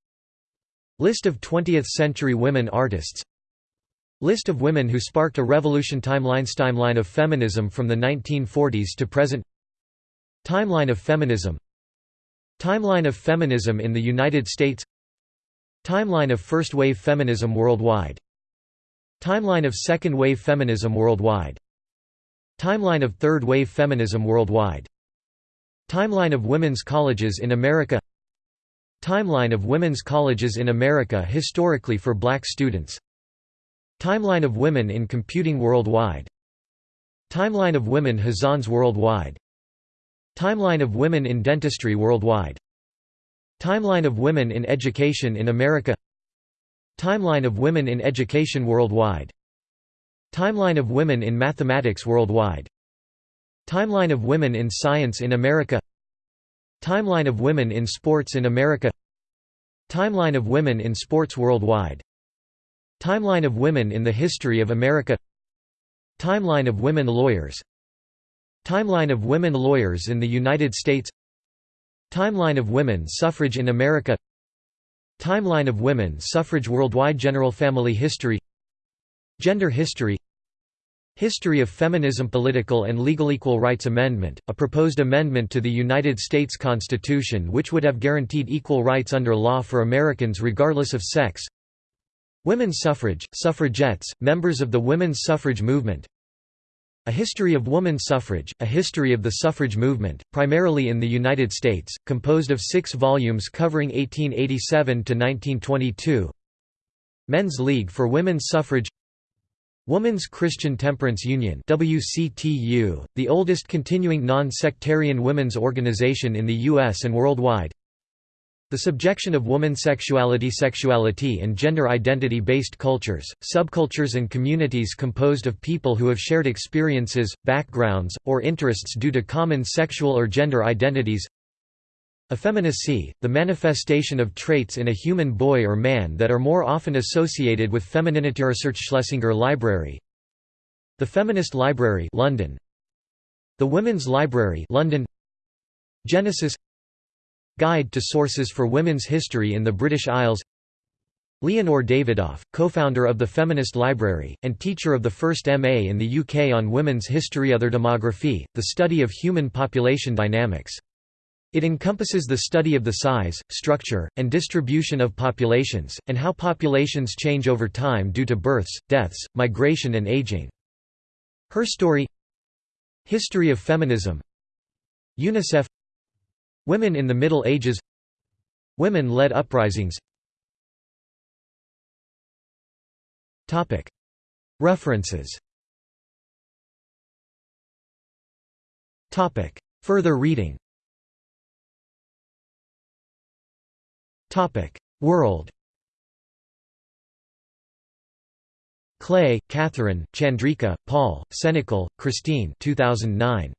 List of 20th-century women artists List of women who sparked a revolution Timelines Timeline of feminism from the 1940s to present Timeline of feminism. Timeline of feminism in the United States Timeline of first-wave feminism worldwide. Timeline of second-wave feminism worldwide. Timeline of third-wave feminism worldwide. Timeline of women's colleges in America Timeline of women's colleges in America historically for black students Timeline of women in computing worldwide. Timeline of women Hazzans worldwide. Timeline of women in dentistry worldwide. Timeline of women in education in America. Timeline of women in education worldwide. Timeline of women in mathematics worldwide. Timeline of women in science in America. Timeline of women in sports in America. Timeline of women in sports worldwide Timeline of women in the history of America. Timeline of women lawyers. Timeline of women lawyers in the United States. Timeline of women suffrage in America. Timeline of women suffrage worldwide General family history. Gender history. History of Feminism Political and Legal Equal Rights Amendment, a proposed amendment to the United States Constitution which would have guaranteed equal rights under law for Americans regardless of sex Women's suffrage, suffragettes, members of the women's suffrage movement. A History of Woman Suffrage, a history of the suffrage movement, primarily in the United States, composed of six volumes covering 1887–1922 Men's League for Women's Suffrage. Woman's Christian Temperance Union WCTU, the oldest continuing non-sectarian women's organization in the U.S. and worldwide the subjection of woman sexuality sexuality and gender identity-based cultures, subcultures and communities composed of people who have shared experiences, backgrounds, or interests due to common sexual or gender identities. Effeminacy, the manifestation of traits in a human boy or man that are more often associated with femininity Research Schlesinger Library. The Feminist Library London. The Women's Library London. Genesis Guide to Sources for Women's History in the British Isles Leonore Davidoff, co-founder of the Feminist Library, and teacher of the first MA in the UK on women's history Other demography, the study of human population dynamics. It encompasses the study of the size, structure, and distribution of populations, and how populations change over time due to births, deaths, migration and aging. Her story History of feminism UNICEF Women in the Middle Ages Women-led uprisings References Further reading World Clay, Catherine, Chandrika, Paul, Senecal, Christine 2009.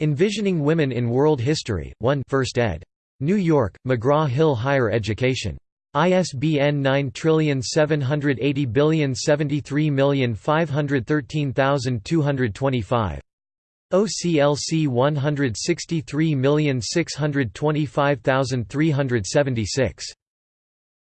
Envisioning Women in World History, 1 1st ed. New York, McGraw-Hill Higher Education. ISBN 9780073513225. OCLC 163625376.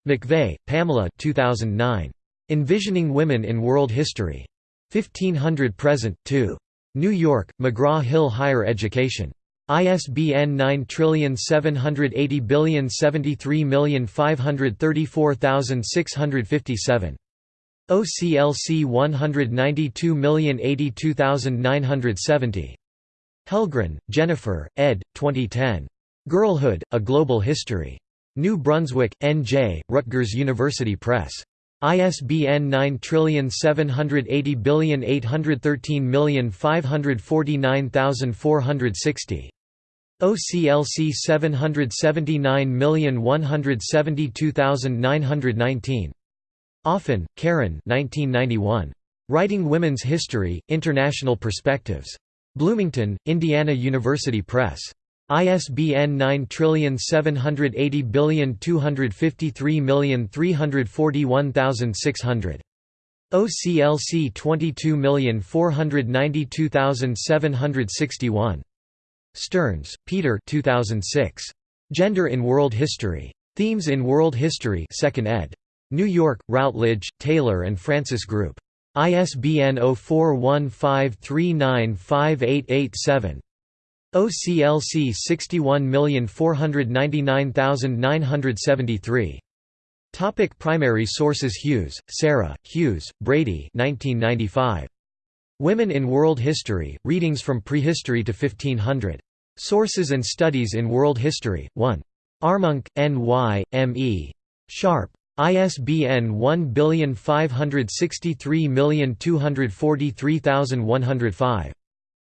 McVay, Pamela 2009. Envisioning Women in World History. 1500 present, 2. New York, McGraw-Hill Higher Education. ISBN 978073053534657. OCLC 192082970. Helgren, Jennifer, ed. 2010. Girlhood, A Global History. New Brunswick, N.J., Rutgers University Press. ISBN 9780813549460. OCLC 779172919. Offen, Karen Writing Women's History, International Perspectives. Bloomington, Indiana University Press. ISBN 9780253341600. OCLC 22492761. Stearns, Peter 2006. Gender in World History. Themes in World History 2nd ed. New York, Routledge, Taylor and Francis Group. ISBN 0415395887. OCLC 61499973. Topic primary sources Hughes, Sarah, Hughes, Brady 1995. Women in World History, Readings from Prehistory to 1500. Sources and Studies in World History, 1. Armonk, N. Y., M. E. Sharpe. ISBN 1563243105.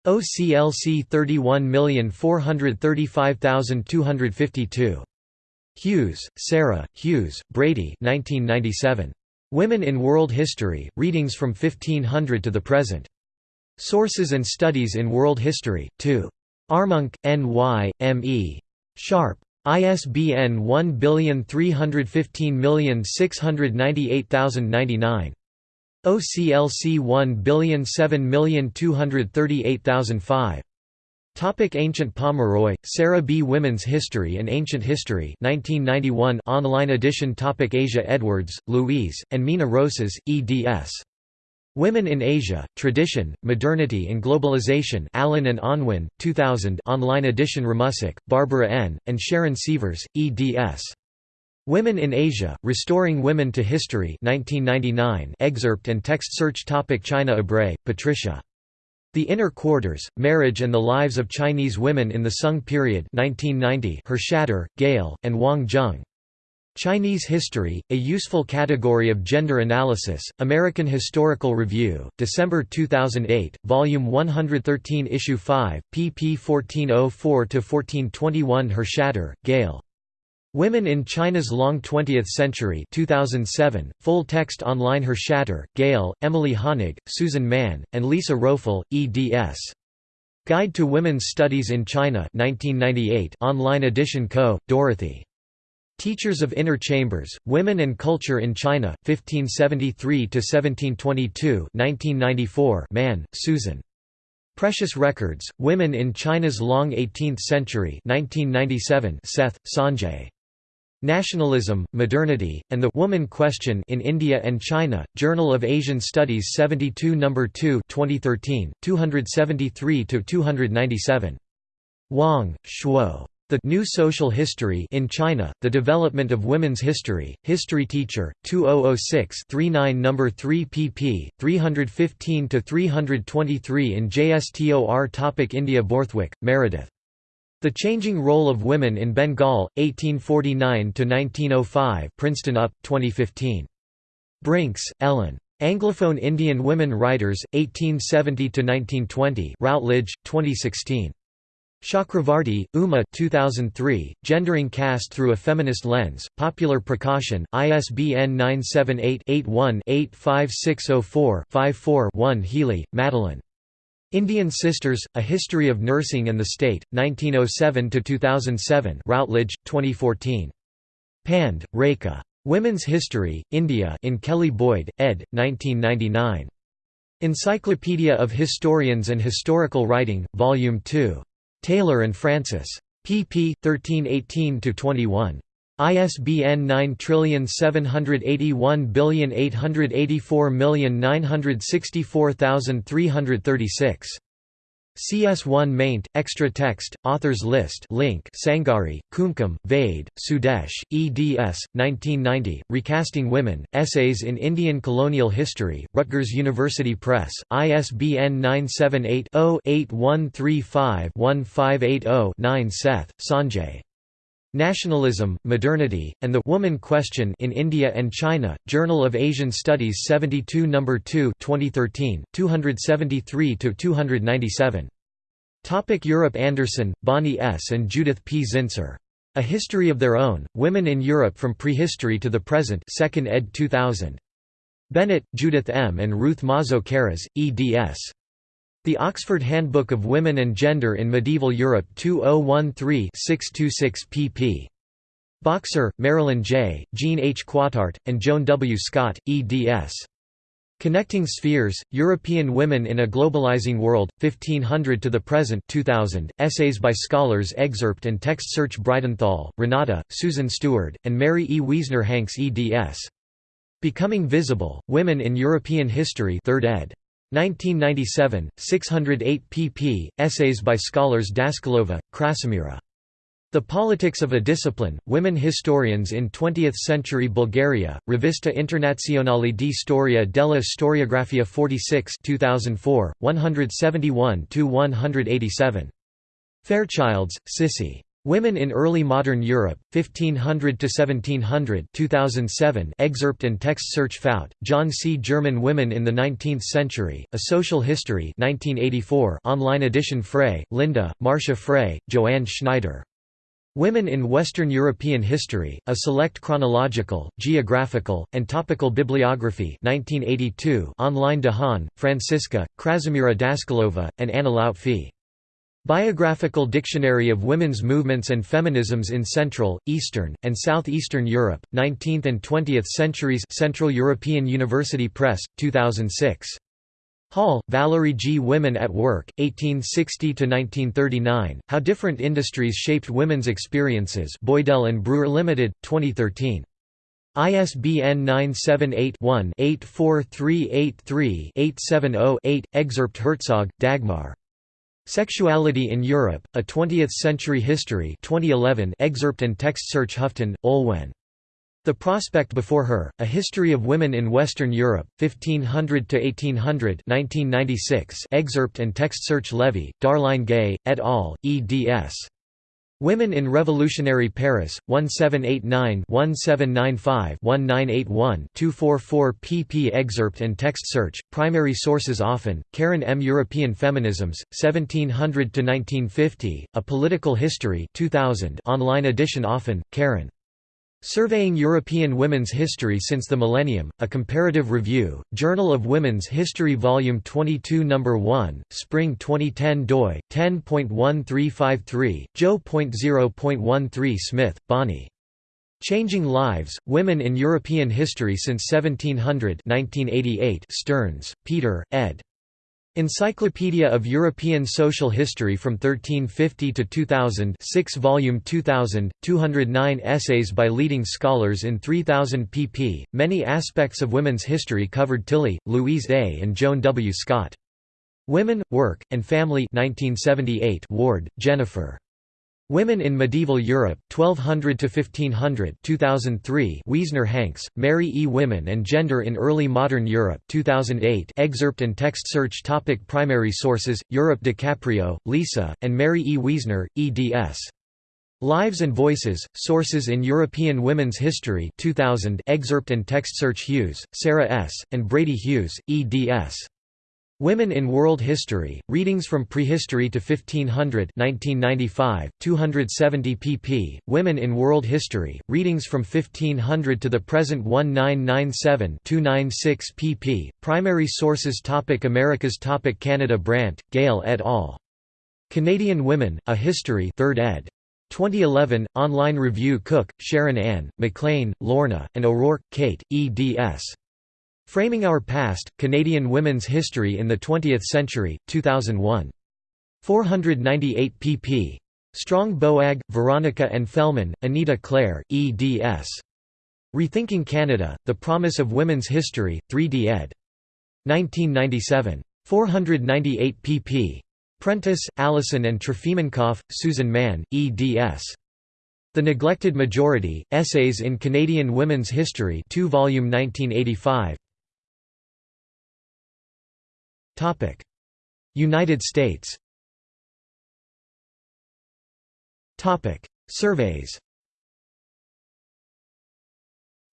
OCLC 31435252. Hughes, Sarah, Hughes, Brady 1997. Women in World History, Readings from 1500 to the Present. Sources and Studies in World History, 2. Armonk, N. Y., M. E. Sharpe. ISBN 1315698099. OCLC 1007238005. Topic Ancient Pomeroy, Sarah B. Women's History and Ancient History 1991 online edition Topic Asia Edwards, Louise, and Mina Roces, eds. Women in Asia, Tradition, Modernity and Globalization Allen and Unwin, 2000 online edition Ramusack, Barbara N., and Sharon Sievers, eds. Women in Asia, Restoring Women to History 1999 excerpt and text search topic China Ebrey, Patricia. The Inner Quarters, Marriage and the Lives of Chinese Women in the Sung Period 1990 Hershatter, Gail, and Wang Zheng. Chinese History, A Useful Category of Gender Analysis, American Historical Review, December 2008, Volume 113 Issue 5, pp 1404–1421 Hershatter, Gail. Women in China's Long Twentieth Century 2007, full text online Hershatter, Gail, Emily Honig, Susan Mann, and Lisa Rofel, eds. Guide to Women's Studies in China 1998 online edition Ko., Dorothy. Teachers of Inner Chambers, Women and Culture in China, 1573–1722 1994 Mann, Susan. Precious Records, Women in China's Long Eighteenth Century 1997 Seth, Sanjay. Nationalism, Modernity, and the Woman Question in India and China, Journal of Asian Studies 72 No. 2 2013, 273–297. Wang, Shuo. The New Social History in China, The Development of Women's History, History Teacher, 2006-39 No. 3 pp. 315–323 in JSTOR Topic India Borthwick, Meredith. The Changing Role of Women in Bengal, 1849–1905 Princeton UP, 2015. Brinks, Ellen. Anglophone Indian Women Writers, 1870–1920 Routledge, 2016. Chakravarti, Uma 2003, Gendering Caste Through a Feminist Lens, Popular Prakashan, ISBN 978-81-85604-54-1 Healy, Madeline. Indian Sisters, A History of Nursing and the State, 1907 to 2007. Routledge, 2014. Pand, Rekha. Women's History, India in Kelly Boyd, ed. 1999. Encyclopedia of Historians and Historical Writing, Volume 2. Taylor and Francis. pp. 1318–21. ISBN 9781884964336. CS1 maint, extra text, authors list link Sangari, Kumkum, Vaid, Sudesh, eds. 1990, Recasting Women, Essays in Indian Colonial History, Rutgers University Press, ISBN 978-0-8135-1580-9 Seth, Sanjay. Nationalism, Modernity, and the Woman Question in India and China, Journal of Asian Studies 72 No. 2 2013, 273–297. Topic Europe Anderson, Bonnie S. and Judith P. Zinsser. A History of Their Own, Women in Europe from Prehistory to the Present 2nd ed. 2000. Bennett, Judith M. and Ruth Mazo Karras, eds. The Oxford Handbook of Women and Gender in Medieval Europe 2013-626 pp. Boxer, Marilyn J., Jean H. Quataert, and Joan W. Scott, eds. Connecting Spheres, European Women in a Globalizing World, 1500 to the Present 2000, essays by scholars excerpt and text search Bridenthal, Renata, Susan Stuard, and Mary E. Wiesner Hanks eds. Becoming Visible, Women in European History 3rd ed. 1997, 608 pp. Essays by scholars Daskalova, Krasimira. The Politics of a Discipline, Women Historians in Twentieth-Century Bulgaria, Revista Internazionale di Storia della Storiografia 46 2004, 171–187. Fairchilds, Cissie. Women in Early Modern Europe, 1500–1700 2007 excerpt and text search Fout, John C. German Women in the Nineteenth Century, A Social History 1984 online edition Frey, Linda, Marcia Frey, Joanne Schneider. Women in Western European History, A Select Chronological, Geographical, and Topical Bibliography 1982 online De Haan, Francisca, Krasimira Daskalova, and Anna Loutfi. Biographical Dictionary of Women's Movements and Feminisms in Central, Eastern, and Southeastern Europe, 19th and 20th Centuries Central European University Press, 2006. Hall, Valerie G. Women at Work, 1860–1939, How Different Industries Shaped Women's Experiences Boydell and Brewer Limited, 2013. ISBN 978-1-84383-870-8, excerpt Herzog, Dagmar. Sexuality in Europe, A Twentieth-Century History 2011 excerpt and text search Hufton, Olwen. The Prospect Before Her, A History of Women in Western Europe, 1500–1800 excerpt and text search Levy, Darline Gay, et al., eds. Women in Revolutionary Paris, 1789-1795-1981-244 pp excerpt and text search, primary sources Offen, Karen M. European Feminisms, 1700–1950, A Political History 2000 online edition Offen, Karen. Surveying European Women's History Since the Millennium, A Comparative Review, Journal of Women's History Volume 22 No. 1, Spring 2010 doi, 10.1353, jo.0.13 Smith, Bonnie. Changing Lives, Women in European History Since 1700 1988 Stearns, Peter, ed. Encyclopedia of European Social History from 1350 to 2000 6 volume 2000, 209 essays by leading scholars in 3000 pp. Many aspects of women's history covered Tilly, Louise A. and Joan W. Scott. Women, Work, and Family 1978 Ward, Jennifer. Women in Medieval Europe, 1200 to 1500, 2003 Wiesner Hanks, Mary E. Women and Gender in Early Modern Europe 2008 excerpt and text search topic Primary sources, Europe DiCaprio, Lisa, and Mary E. Wiesner, eds. Lives and Voices, Sources in European Women's History 2000 excerpt and text search Hughes, Sarah S., and Brady Hughes, eds. Women in World History, Readings from Prehistory to 1500 1995, 270 pp. Women in World History, Readings from 1500 to the Present 1997 296 pp. Primary sources topic Americas topic Canada Brandt, Gail et al. Canadian Women, A History 3rd ed. 2011, online review Cook, Sharon Ann, McLean, Lorna, and O'Rourke, Kate, eds. Framing Our Past, Canadian Women's History in the Twentieth Century, 2001. 498 pp. Strong Boag, Veronica and Fellman, Anita Claire, eds. Rethinking Canada, The Promise of Women's History, 3d ed. 1997. 498 pp. Prentice, Allison and Trofimenkoff, Susan Mann, eds. The Neglected Majority, Essays in Canadian Women's History 2 volume 1985 United States Surveys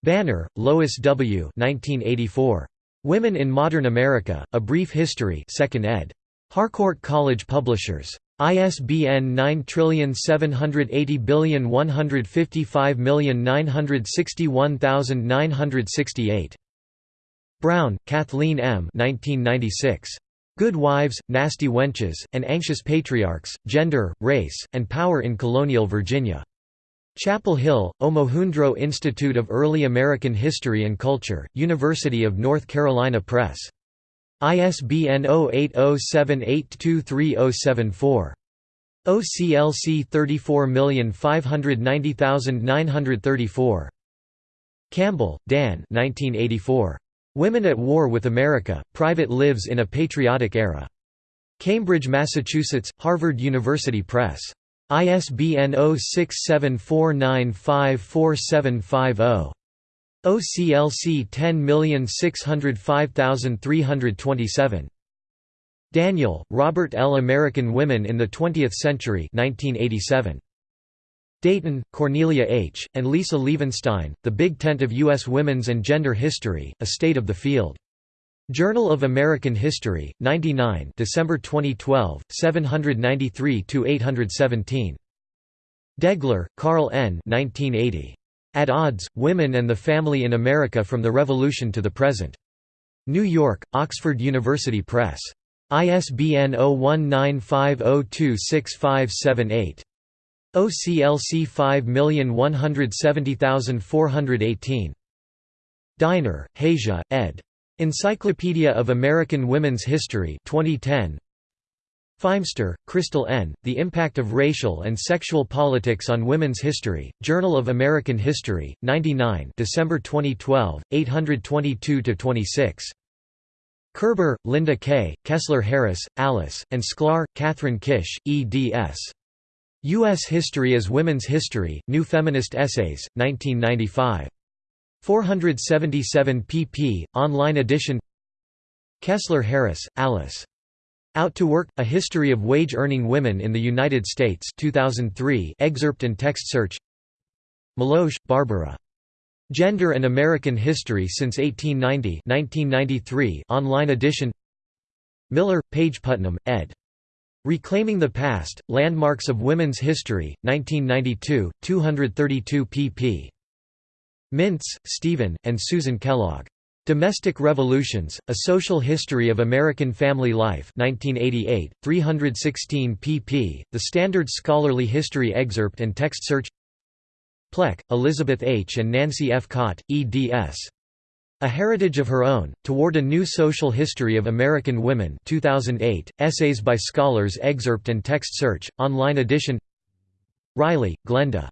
Banner, Lois W. 1984. Women in Modern America, A Brief History 2nd ed. Harcourt College Publishers. ISBN 9780155961968. Brown, Kathleen M. 1996. Good Wives, Nasty Wenches, and Anxious Patriarchs, Gender, Race, and Power in Colonial Virginia. Chapel Hill, Omohundro Institute of Early American History and Culture, University of North Carolina Press. ISBN 0807823074. OCLC 34590934. Campbell, D'Ann 1984. Women at War with America, Private Lives in a Patriotic Era. Cambridge, Massachusetts, Harvard University Press. ISBN 0674954750. OCLC 10605327. Daniel, Robert L. American Women in the Twentieth Century 1987. Dayton, Cornelia H., and Lisa Levenstein, The Big Tent of U.S. Women's and Gender History, A State of the Field. Journal of American History, 99 December 2012, 793–817. Degler, Carl N. 1980. At Odds, Women and the Family in America from the Revolution to the Present. New York, Oxford University Press. ISBN 0195026578. OCLC 5170418. Diner, Hasia, ed. Encyclopedia of American Women's History 2010 Feimster, Crystal N., The Impact of Racial and Sexual Politics on Women's History, Journal of American History, 99 December 2012, 822–26. Kerber, Linda K., Kessler Harris, Alice, and Sklar, Kathryn Kish, eds. U.S. History as Women's History, New Feminist Essays, 1995. 477 pp. Online edition Kessler Harris, Alice. Out to Work: A History of Wage-Earning Women in the United States 2003 excerpt and text search Melosh, Barbara. Gender and American History since 1890 1993 online edition Miller, Page Putnam, ed. Reclaiming the Past, Landmarks of Women's History, 1992, 232 pp. Mintz, Steven, and Susan Kellogg. Domestic Revolutions, A Social History of American Family Life 1988, 316 pp. The Standard Scholarly History Excerpt and Text Search Pleck, Elizabeth H. and Nancy F. Cott, eds. A Heritage of Her Own, Toward a New Social History of American Women 2008, Essays by Scholars Excerpt and Text Search, online edition Riley, Glenda.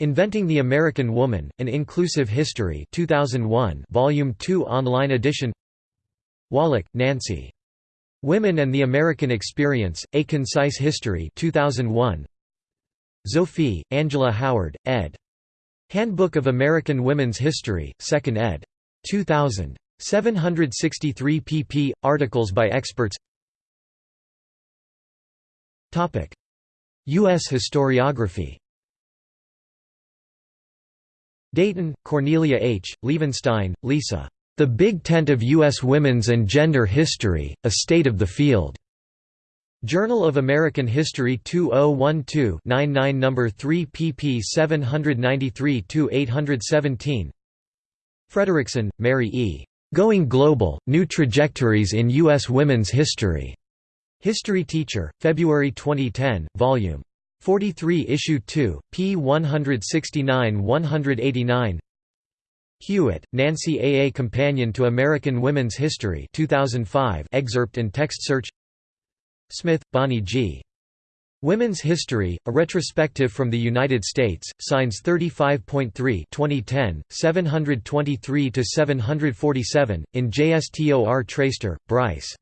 Inventing the American Woman, An Inclusive History 2001 Volume 2 online edition Woloch, Nancy. Women and the American Experience, A Concise History 2001 Zophy, Angela Howard, ed. Handbook of American Women's History, 2nd ed. 2000. 763 pp. Articles by experts U.S. historiography Dayton, Cornelia H., Levenstein, Lisa. The Big Tent of U.S. Women's and Gender History, A State of the Field. Journal of American History 2012-99 No. 3 pp 793–817 Frederickson, Mary E. Going Global, New Trajectories in U.S. Women's History. History Teacher, February 2010, Vol. 43 Issue 2, p. 169–189 Hewitt, Nancy A. A Companion to American Women's History 2005 excerpt and text search Smith, Bonnie G. Women's History, A Retrospective from the United States, Signs 35.3 2010, 723–747, in JSTOR Traister, Bryce.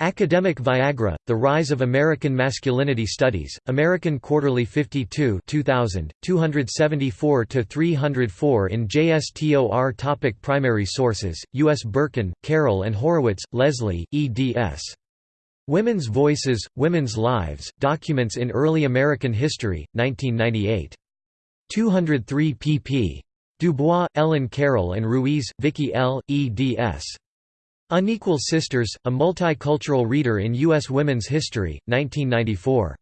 Academic Viagra, The Rise of American Masculinity Studies, American Quarterly 52 2000, 274–304 in JSTOR Topic Primary sources, U.S. Berkin, Carol and Horowitz, Leslie, eds. Women's Voices, Women's Lives, Documents in Early American History, 1998. 203 pp. Dubois, Ellen Carroll and Ruiz, Vicky L., eds. Unequal Sisters, A Multicultural Reader in U.S. Women's History, 1994.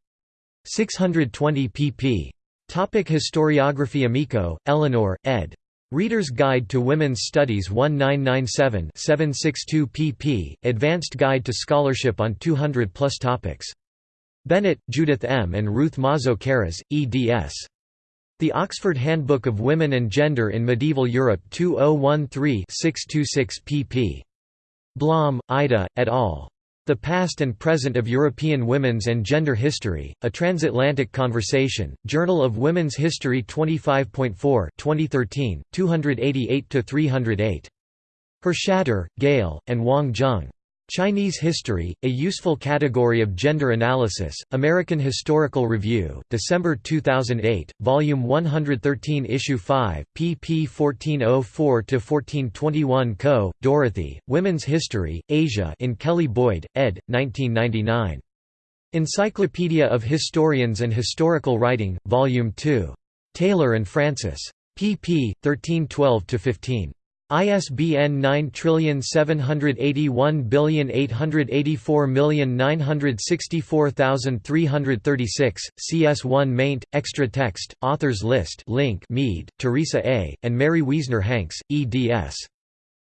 620 pp. Topic Historiography Amico, Eleanor, ed. Reader's Guide to Women's Studies 1997 762 pp. Advanced Guide to Scholarship on 200 plus topics. Bennett, Judith M. and Ruth Mazo Karras, eds. The Oxford Handbook of Women and Gender in Medieval Europe 2013 626 pp. Blom, Ida, et al. The Past and Present of European Women's and Gender History, A Transatlantic Conversation, Journal of Women's History 25.4 2013, 288–308. Hershatter, Gail, and Wang Zheng. Chinese History, A Useful Category of Gender Analysis, American Historical Review, December 2008, Volume 113 Issue 5, pp 1404–1421 Ko., Dorothy, Women's History, Asia in Kelly Boyd, ed., 1999. Encyclopedia of Historians and Historical Writing, Volume 2. Taylor and Francis. pp. 1312–15. ISBN 9781884964336, CS1 maint, extra text, authors list link Meade, Teresa A., and Merry Wiesner Hanks, eds.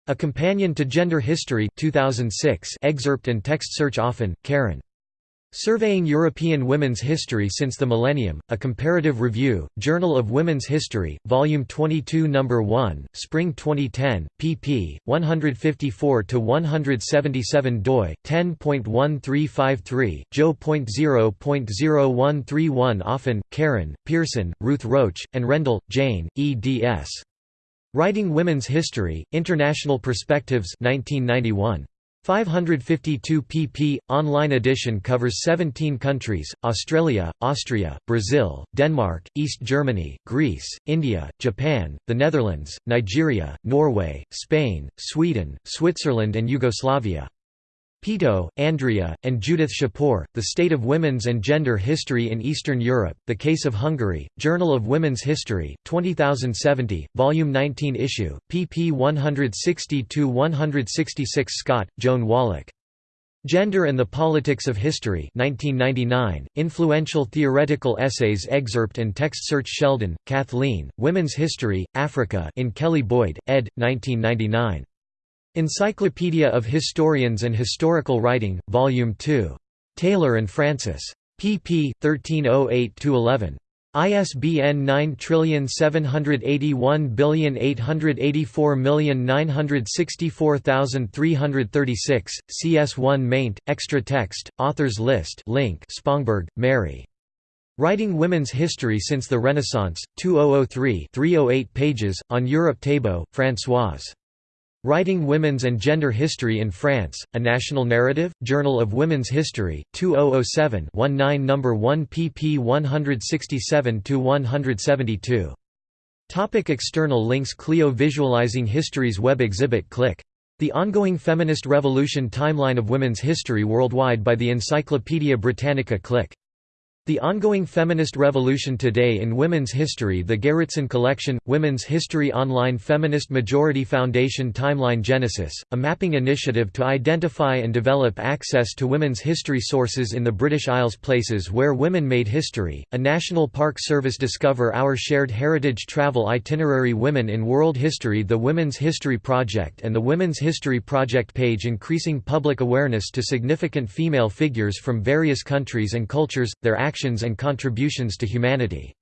A Companion to Gender History 2006 excerpt and text search Offen, Karen. Surveying European Women's History Since the Millennium, A Comparative Review, Journal of Women's History, Volume 22 No. 1, Spring 2010, pp. 154–177 doi, 10.1353, jo.0.0131 Offen, Karen, Pierson, Ruth Roach, and Rendall, Jane, eds. Writing Women's History, International Perspectives 1991. 552 pp. Online edition covers 17 countries, Australia, Austria, Brazil, Denmark, East Germany, Greece, India, Japan, the Netherlands, Nigeria, Norway, Spain, Sweden, Switzerland and Yugoslavia. Pető, Andrea, and Judith Szapor, The State of Women's and Gender History in Eastern Europe, The Case of Hungary, Journal of Women's History, 20070, Volume 19 issue, pp 160–166 Scott, Joan Wallach. Gender and the Politics of History 1999, Influential Theoretical Essays Excerpt and Text Search Sheldon, Kathleen, Women's History, Africa in Kelly Boyd, ed. 1999. Encyclopedia of Historians and Historical Writing, Volume 2. Taylor and Francis. pp. 1308–11. ISBN 9781884964336, CS1 maint, extra text, authors list link Spongberg, Mary. Writing Women's History Since the Renaissance, 2003 308 pages, on Europe Thébaud, Françoise. Writing Women's and Gender History in France, A National Narrative, Journal of Women's History, 2007 19 No. 1 pp 167–172. Topic external links Clio Visualizing History's web exhibit Click. The Ongoing Feminist Revolution Timeline of Women's History Worldwide by the Encyclopaedia Britannica Click. The ongoing feminist revolution today in women's history The Gerritsen Collection, Women's History Online Feminist Majority Foundation Timeline Genesis, a mapping initiative to identify and develop access to women's history sources in the British Isles Places where women made history, a National Park Service Discover Our Shared Heritage Travel Itinerary Women in World History The Women's History Project and the Women's History Project page increasing public awareness to significant female figures from various countries and cultures, their actions actions and contributions to humanity.